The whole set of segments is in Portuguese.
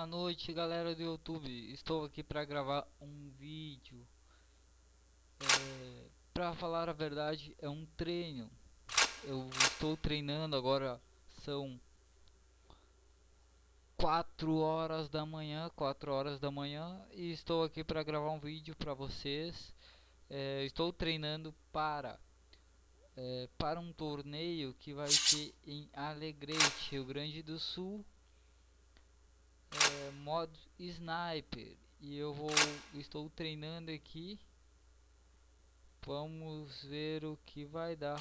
Boa noite galera do YouTube, estou aqui para gravar um vídeo é, Para falar a verdade é um treino. Eu estou treinando agora, são 4 horas da manhã, 4 horas da manhã E estou aqui para gravar um vídeo para vocês. É, Estou treinando para é, para um torneio que vai ser em Alegrete, Rio Grande do Sul é, modo sniper. E eu vou estou treinando aqui. Vamos ver o que vai dar.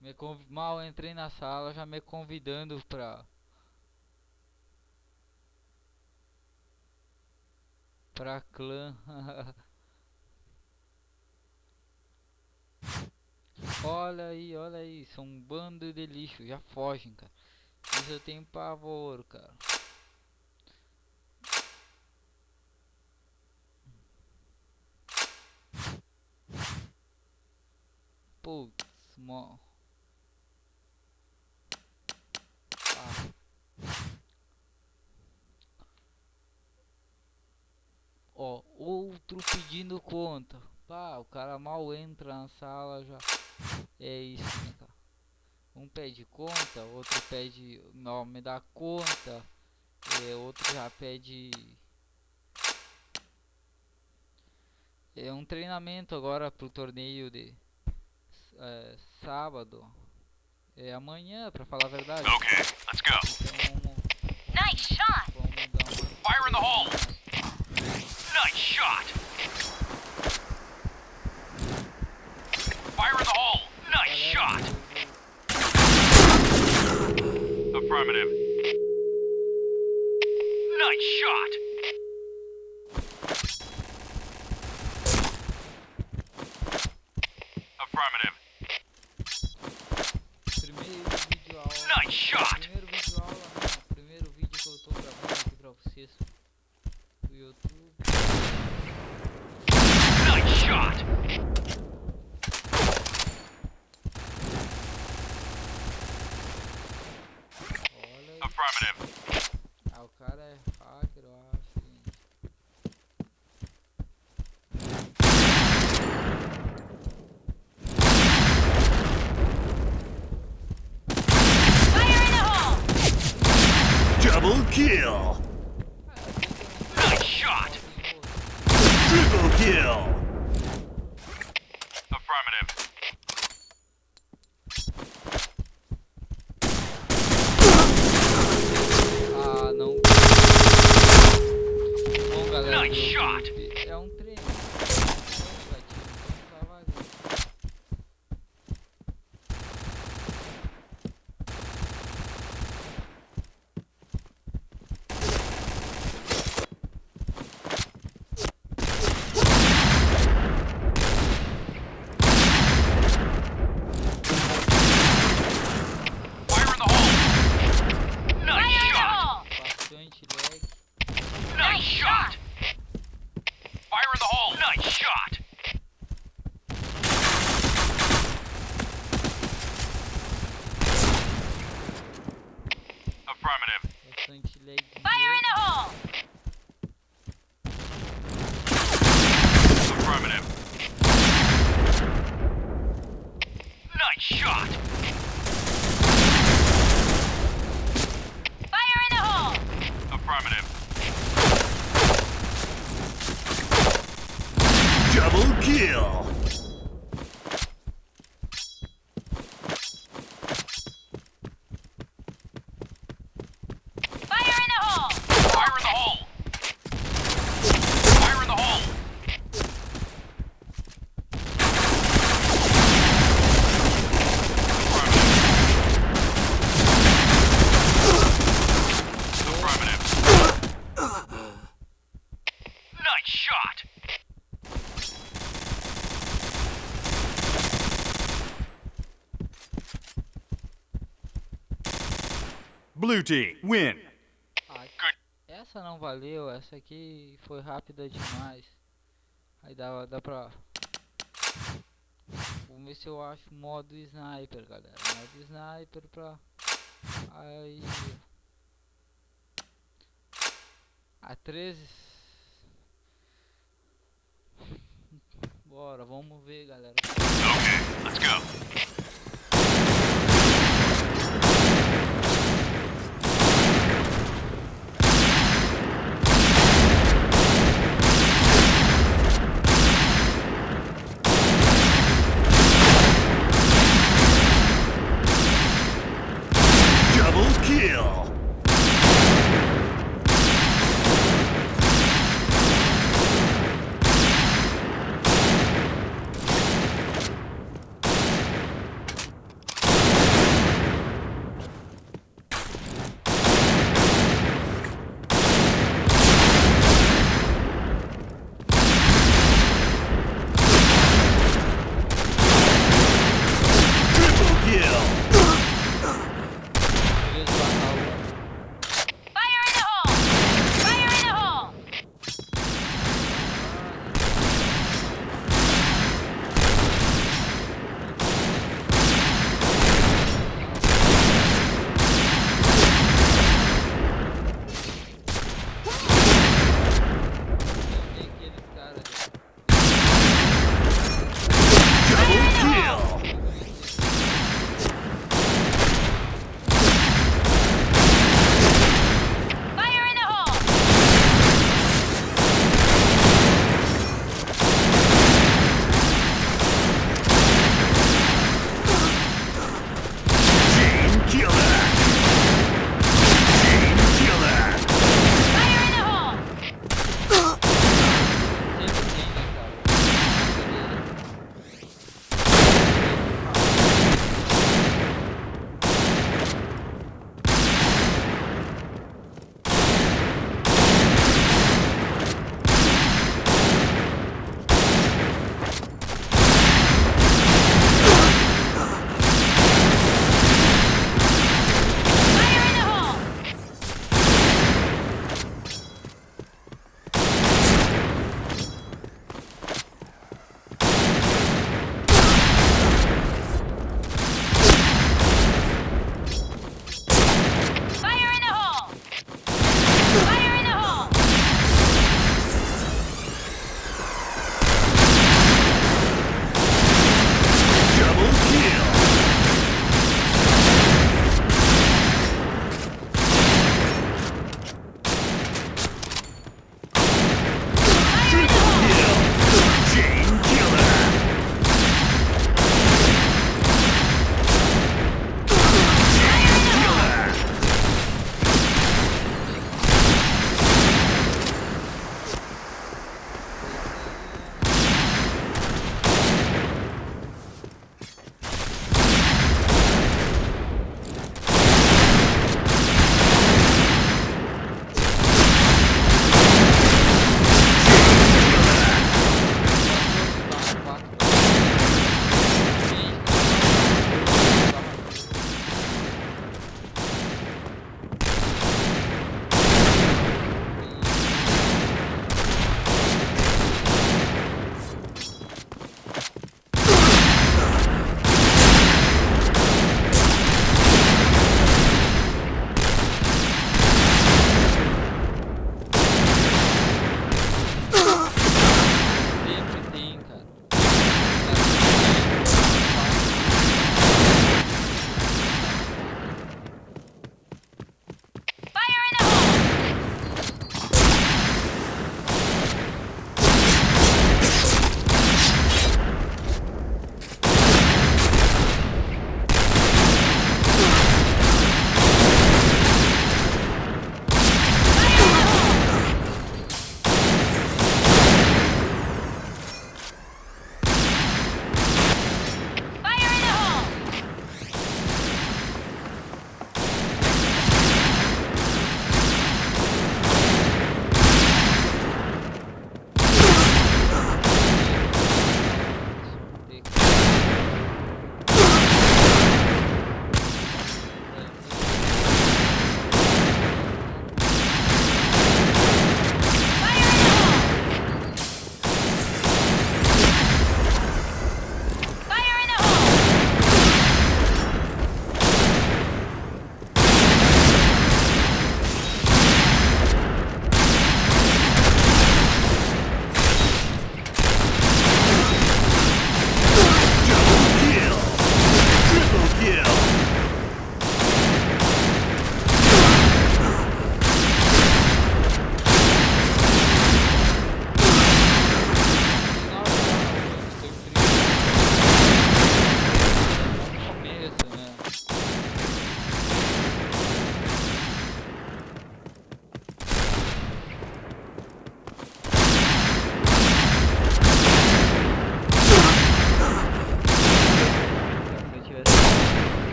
Me mal entrei na sala já me convidando para pra clã. olha aí, olha aí, são um bando de lixo, já fogem, cara. Isso eu tenho pavor, cara. Putz, mó. Ó, outro pedindo conta. Pá, o cara mal entra na sala já. É isso, né, cara? Um pede conta, outro pede. Não, me dá conta. É, outro já pede. É um treinamento agora pro torneio de é, sábado. É amanhã, pra falar a verdade. Ok, let's go. Então, nice shot. Vamos dar uma. Fire in the hole. Shot! Fire in the hole! Nice shot! Affirmative. Nice shot! Affirmative. Affirmative. Ah, o cara é hacker, eu acho. Fire in the hole. Double kill! Nice shot! Triple kill! Affirmative. Ah, não. Bom, galera. Nice do shot. YouTube, É um treino. Não, gatinho, então tá vazio. Fire in the hole! Nice Fire in the shot! hole. Bastante lag. Nice shot! Fire in the hole! Nice shot! Affirmative. Bastante lag. Fire in the hole. Affirmative. Nice shot! Fire in the hole. Affirmative. Double kill! Blue team, win! Essa não valeu, essa aqui foi rápida demais. Aí dá, dá pra... Vamos ver se eu acho modo sniper, galera. Modo sniper pra... Aí... A 13... Bora, vamos ver, galera. Okay, let's go.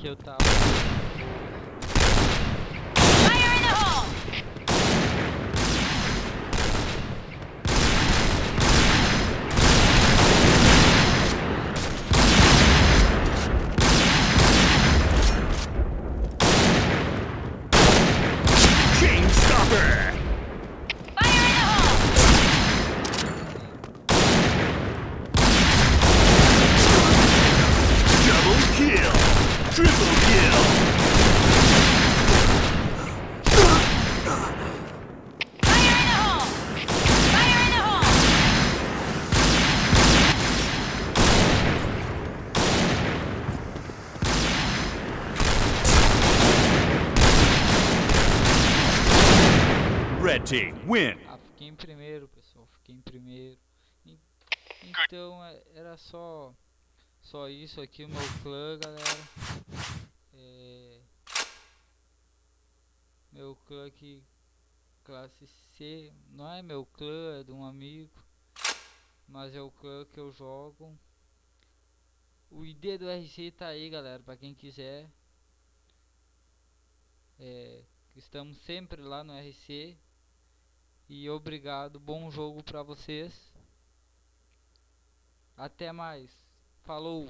kill eu. Fire in the hole! Stopper! Red team win. Ah, fiquei em primeiro, pessoal. Fiquei em primeiro. En- Então é- era só só isso aqui o meu clã, galera. É, meu clã aqui classe C, não é meu clã, é de um amigo, mas é o clã que eu jogo. O ID do RC tá aí, galera, para quem quiser. É, estamos sempre lá no RC. E obrigado, bom jogo pra vocês. Até mais. Falou.